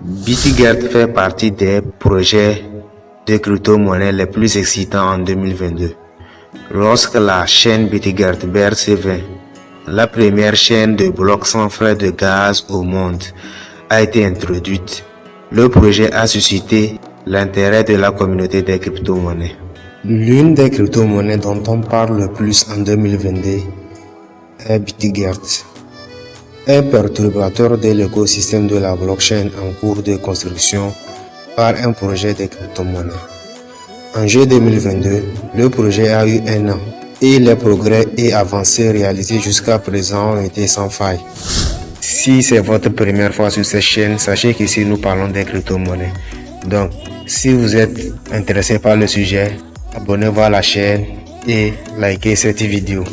BitGert fait partie des projets de crypto-monnaie les plus excitants en 2022. Lorsque la chaîne BitGert BRC20, la première chaîne de blocs sans frais de gaz au monde, a été introduite, le projet a suscité l'intérêt de la communauté des crypto-monnaies. L'une des crypto-monnaies dont on parle le plus en 2022 est BitGert un perturbateur de l'écosystème de la blockchain en cours de construction par un projet de crypto-monnaie. En juillet 2022, le projet a eu un an et les progrès et avancées réalisés jusqu'à présent ont été sans faille. Si c'est votre première fois sur cette chaîne, sachez qu'ici nous parlons des crypto-monnaies. Donc, si vous êtes intéressé par le sujet, abonnez-vous à la chaîne et likez cette vidéo.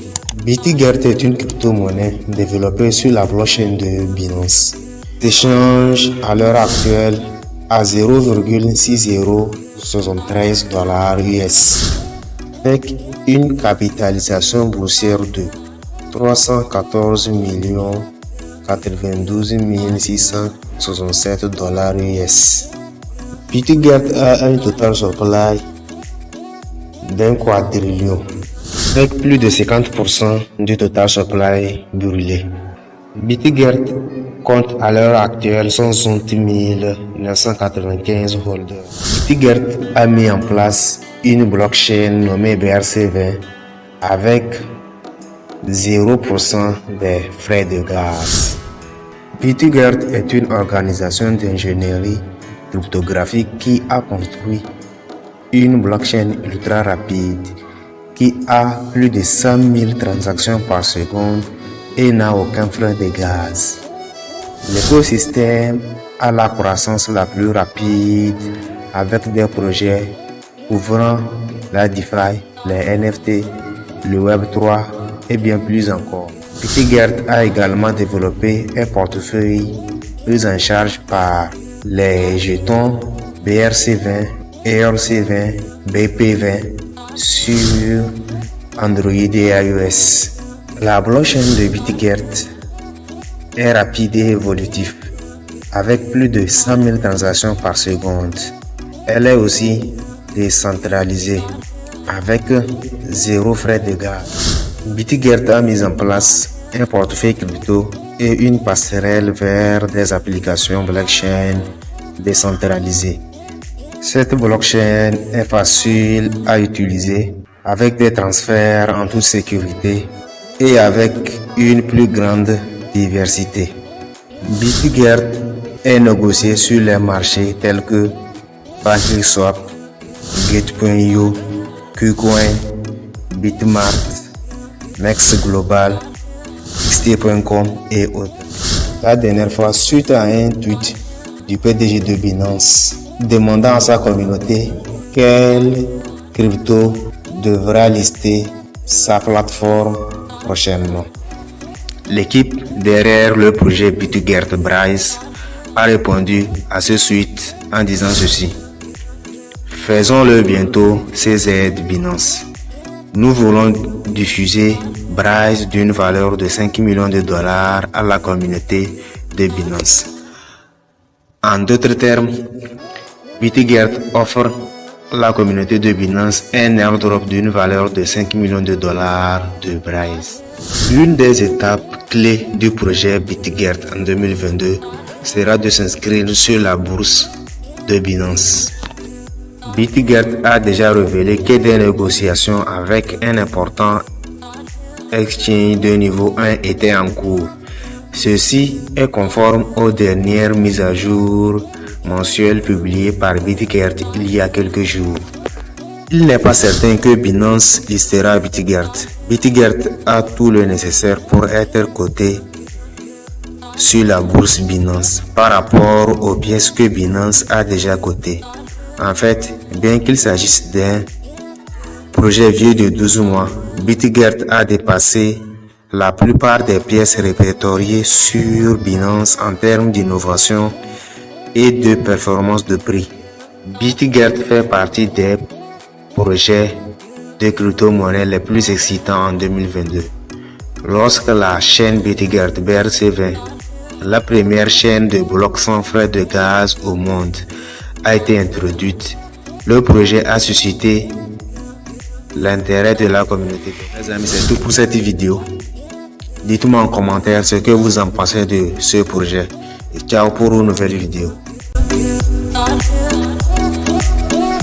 BitGert est une crypto-monnaie développée sur la blockchain de Binance. S'échange à l'heure actuelle à 0,6073 dollars US avec une capitalisation boursière de 314 92 667 dollars US. BitGert a un total supply d'un quadrillion avec plus de 50% du total supply brûlé. BitGert compte à l'heure actuelle 160 995 holders. BitGert a mis en place une blockchain nommée BRC20 avec 0% des frais de gaz. BitGert est une organisation d'ingénierie cryptographique qui a construit une blockchain ultra rapide qui a plus de 100 000 transactions par seconde et n'a aucun frein de gaz. L'écosystème a la croissance la plus rapide avec des projets couvrant la DeFi, les NFT, le Web3 et bien plus encore. BitGert a également développé un portefeuille pris en charge par les jetons BRC20, ERC20, BP20 sur Android et iOS. La blockchain de BitGert est rapide et évolutive avec plus de 100 000 transactions par seconde. Elle est aussi décentralisée avec zéro frais de gaz. BitGert a mis en place un portefeuille crypto et une passerelle vers des applications blockchain décentralisées. Cette blockchain est facile à utiliser avec des transferts en toute sécurité et avec une plus grande diversité. BitGert est négocié sur les marchés tels que PancakeSwap, Gate.io, KuCoin, Bitmart, Next Global, XT.com et autres. La dernière fois, suite à un tweet du PDG de Binance, demandant à sa communauté quelle crypto devra lister sa plateforme prochainement. L'équipe derrière le projet BitGert Bryce a répondu à ce suite en disant ceci. Faisons-le bientôt CZ Binance. Nous voulons diffuser Bryce d'une valeur de 5 millions de dollars à la communauté de Binance. En d'autres termes, BitGert offre la communauté de Binance un airdrop d'une valeur de 5 millions de dollars de Bryce. L'une des étapes clés du projet BitGert en 2022 sera de s'inscrire sur la bourse de Binance. BitGert a déjà révélé que des négociations avec un important exchange de niveau 1 étaient en cours. Ceci est conforme aux dernières mises à jour mensuelles publiées par BitGert il y a quelques jours. Il n'est pas certain que Binance listera BitGert. BitGert a tout le nécessaire pour être coté sur la bourse Binance par rapport aux pièces que Binance a déjà cotées. En fait, bien qu'il s'agisse d'un projet vieux de 12 mois, BitGert a dépassé la plupart des pièces répertoriées sur Binance en termes d'innovation et de performance de prix. BitGert fait partie des projets de crypto-monnaie les plus excitants en 2022. Lorsque la chaîne BitGert BRC20 la première chaîne de blocs sans frais de gaz au monde a été introduite. Le projet a suscité l'intérêt de la communauté. Amis, c'est tout pour cette vidéo. Dites-moi en commentaire ce que vous en pensez de ce projet. Et ciao pour une nouvelle vidéo. thought